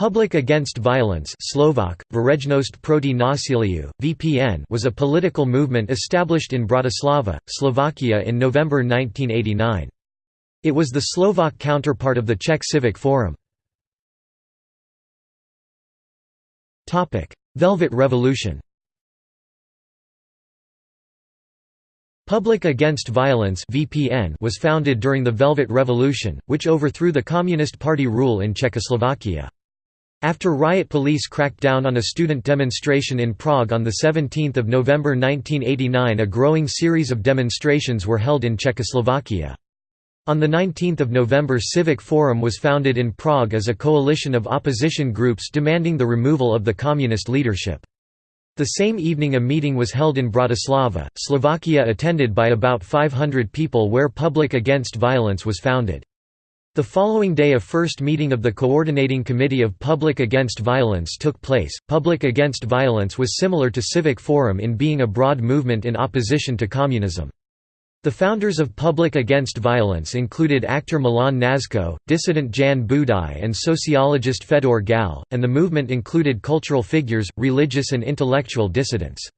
Public Against Violence Slovak, proti násiliu, VPN was a political movement established in Bratislava, Slovakia in November 1989. It was the Slovak counterpart of the Czech Civic Forum. Velvet Revolution Public Against Violence (VPN) was founded during the Velvet Revolution, which overthrew the Communist Party rule in Czechoslovakia. After riot police cracked down on a student demonstration in Prague on 17 November 1989 a growing series of demonstrations were held in Czechoslovakia. On 19 November Civic Forum was founded in Prague as a coalition of opposition groups demanding the removal of the communist leadership. The same evening a meeting was held in Bratislava, Slovakia attended by about 500 people where Public Against Violence was founded. The following day a first meeting of the Coordinating Committee of Public Against Violence took place. Public Against Violence was similar to Civic Forum in being a broad movement in opposition to communism. The founders of Public Against Violence included actor Milan Kňažko, dissident Jan Budaj and sociologist Fedor Gal, and the movement included cultural figures, religious and intellectual dissidents.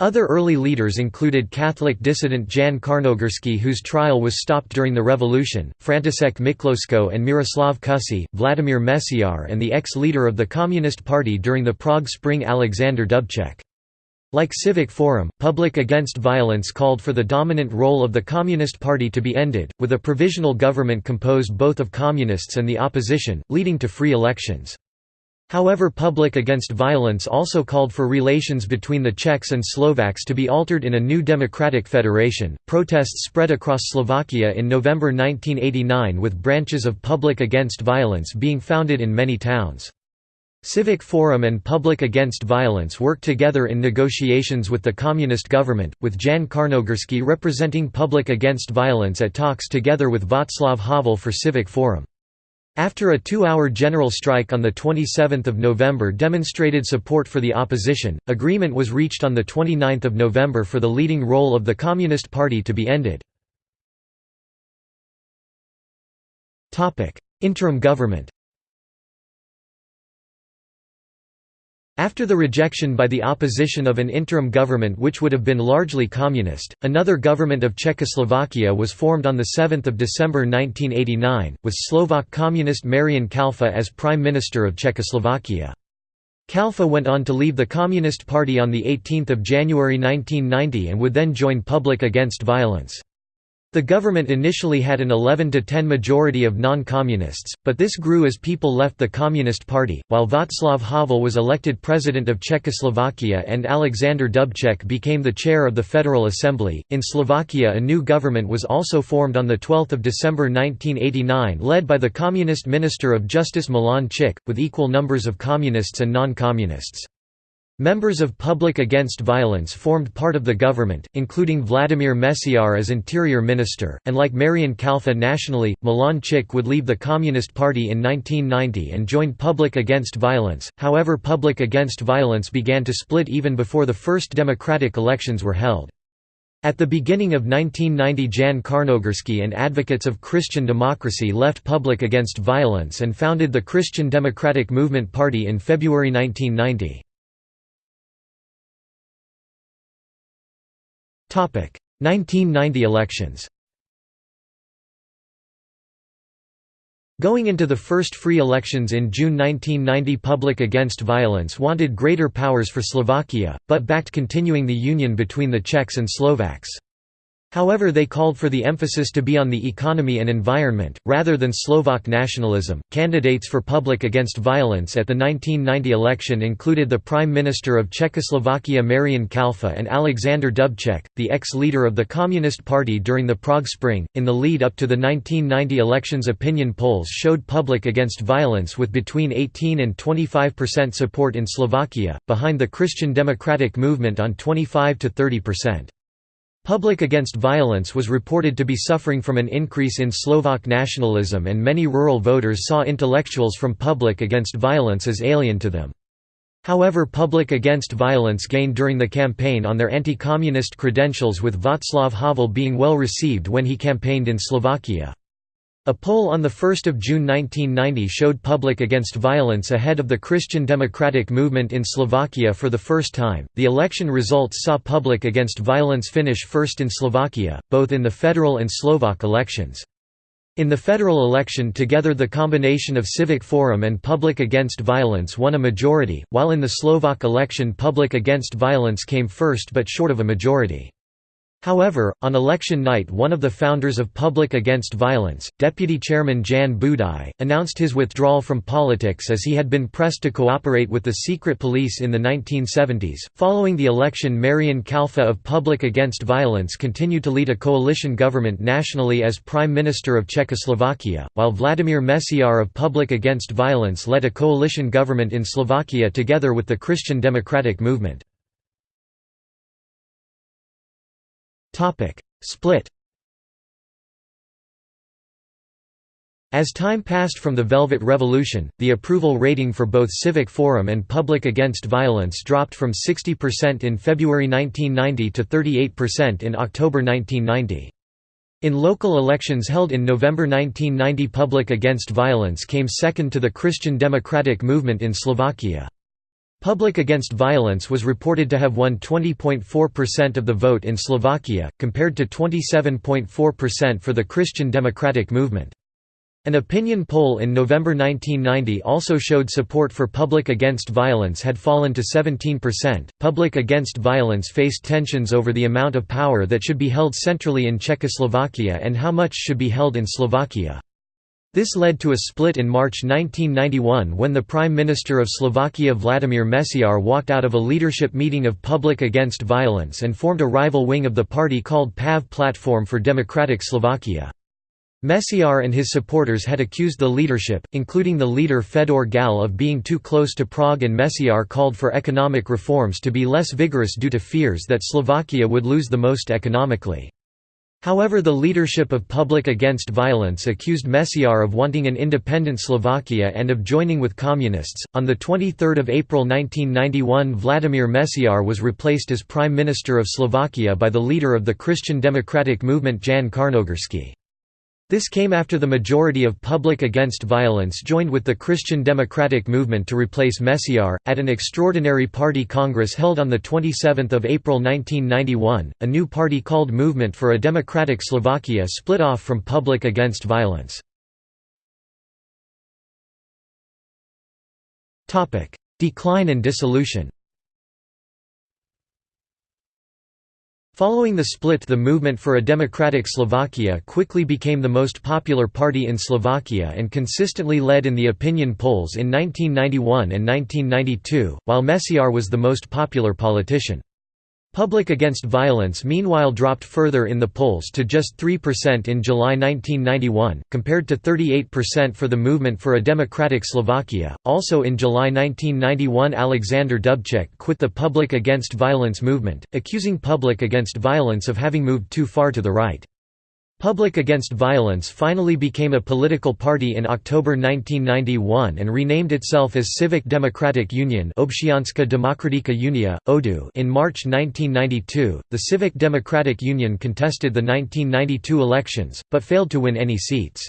Other early leaders included Catholic dissident Jan Čarnogurský whose trial was stopped during the revolution, František Mikloško and Miroslav Kusý, Vladimir Mečiar and the ex-leader of the Communist Party during the Prague Spring Alexander Dubček. Like Civic Forum, Public Against Violence called for the dominant role of the Communist Party to be ended, with a provisional government composed both of communists and the opposition, leading to free elections. However Public Against Violence also called for relations between the Czechs and Slovaks to be altered in a new democratic federation. Protests spread across Slovakia in November 1989 with branches of Public Against Violence being founded in many towns. Civic Forum and Public Against Violence worked together in negotiations with the communist government, with Jan Čarnogurský representing Public Against Violence at talks together with Václav Havel for Civic Forum. After a two-hour general strike on 27 November demonstrated support for the opposition, agreement was reached on 29 November for the leading role of the Communist Party to be ended. Interim government After the rejection by the opposition of an interim government which would have been largely communist, another government of Czechoslovakia was formed on 7 December 1989, with Slovak communist Marian Kalfa as Prime Minister of Czechoslovakia. Kalfa went on to leave the Communist Party on 18 January 1990 and would then join Public Against Violence. The government initially had an 11 to 10 majority of non-communists, but this grew as people left the Communist Party, while Václav Havel was elected president of Czechoslovakia and Alexander Dubček became the chair of the Federal Assembly. In Slovakia a new government was also formed on 12 December 1989 led by the Communist Minister of Justice Milan Čik, with equal numbers of communists and non-communists. Members of Public Against Violence formed part of the government, including Vladimir Mečiar as interior minister, and like Marian Kalfa nationally, Milan Čik would leave the Communist Party in 1990 and join Public Against Violence, however Public Against Violence began to split even before the first democratic elections were held. At the beginning of 1990 Jan Čarnogurský and advocates of Christian democracy left Public Against Violence and founded the Christian Democratic Movement Party in February 1990. 1990 elections Going into the first free elections in June 1990 Public Against Violence wanted greater powers for Slovakia, but backed continuing the union between the Czechs and Slovaks. However they called for the emphasis to be on the economy and environment, rather than Slovak nationalism. Candidates for Public Against Violence at the 1990 election included the Prime Minister of Czechoslovakia Marian Kalfa and Alexander Dubček, the ex-leader of the Communist Party during the Prague Spring. In the lead up to the 1990 elections opinion polls showed Public Against Violence with between 18 and 25% support in Slovakia, behind the Christian Democratic Movement on 25 to 30%. Public Against Violence was reported to be suffering from an increase in Slovak nationalism and many rural voters saw intellectuals from Public Against Violence as alien to them. However Public Against Violence gained during the campaign on their anti-communist credentials with Václav Havel being well received when he campaigned in Slovakia. A poll on 1 June 1990 showed Public Against Violence ahead of the Christian Democratic Movement in Slovakia for the first time. The election results saw Public Against Violence finish first in Slovakia, both in the federal and Slovak elections. In the federal election together the combination of Civic Forum and Public Against Violence won a majority, while in the Slovak election Public Against Violence came first but short of a majority. However, on election night one of the founders of Public Against Violence, Deputy Chairman Jan Budaj, announced his withdrawal from politics as he had been pressed to cooperate with the secret police in the 1970s. Following the election Marian Kalfa of Public Against Violence continued to lead a coalition government nationally as Prime Minister of Czechoslovakia, while Vladimir Mečiar of Public Against Violence led a coalition government in Slovakia together with the Christian Democratic Movement. Split As time passed from the Velvet Revolution, the approval rating for both Civic Forum and Public Against Violence dropped from 60% in February 1990 to 38% in October 1990. In local elections held in November 1990 Public Against Violence came second to the Christian Democratic Movement in Slovakia. Public Against Violence was reported to have won 20.4% of the vote in Slovakia, compared to 27.4% for the Christian Democratic Movement. An opinion poll in November 1990 also showed support for Public Against Violence had fallen to 17%. Public Against Violence faced tensions over the amount of power that should be held centrally in Czechoslovakia and how much should be held in Slovakia. This led to a split in March 1991 when the Prime Minister of Slovakia Vladimir Mečiar walked out of a leadership meeting of Public Against Violence and formed a rival wing of the party called PAV Platform for Democratic Slovakia. Mečiar and his supporters had accused the leadership, including the leader Fedor Gal of being too close to Prague and Mečiar called for economic reforms to be less vigorous due to fears that Slovakia would lose the most economically. However the leadership of Public Against Violence accused Mečiar of wanting an independent Slovakia and of joining with communists. On the 23rd of April 1991 Vladimir Mečiar was replaced as Prime Minister of Slovakia by the leader of the Christian Democratic Movement Jan Čarnogurský. This came after the majority of Public Against Violence joined with the Christian Democratic Movement to replace Mečiar. At an extraordinary party congress held on 27 April 1991, a new party called Movement for a Democratic Slovakia split off from Public Against Violence. Decline and dissolution Following the split the Movement for a Democratic Slovakia quickly became the most popular party in Slovakia and consistently led in the opinion polls in 1991 and 1992, while Mečiar was the most popular politician. Public Against Violence meanwhile dropped further in the polls to just 3% in July 1991, compared to 38% for the Movement for a Democratic Slovakia. Also in July 1991, Alexander Dubček quit the Public Against Violence movement, accusing Public Against Violence of having moved too far to the right. Public Against Violence finally became a political party in October 1991 and renamed itself as Civic Democratic Union Občianska demokratická únia, ODU in March 1992. The Civic Democratic Union contested the 1992 elections, but failed to win any seats.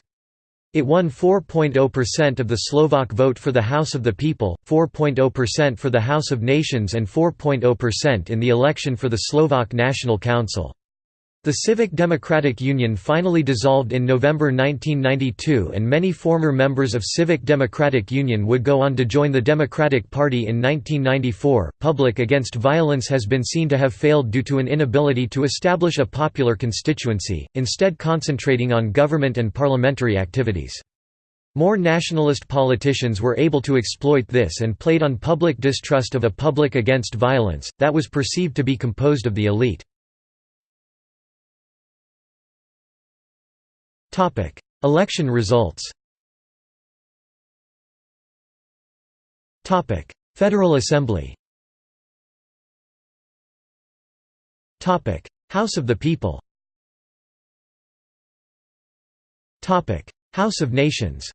It won 4.0% of the Slovak vote for the House of the People, 4.0% for the House of Nations and 4.0% in the election for the Slovak National Council. The Civic Democratic Union finally dissolved in November 1992 and many former members of Civic Democratic Union would go on to join the Democratic Party in 1994. Public Against Violence has been seen to have failed due to an inability to establish a popular constituency, instead concentrating on government and parliamentary activities. More nationalist politicians were able to exploit this and played on public distrust of a public against violence, that was perceived to be composed of the elite. Election results. Topic: Federal Assembly. Topic: House of the People. Topic: House of Nations.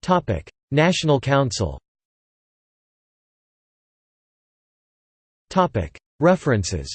Topic: National Council. Topic: References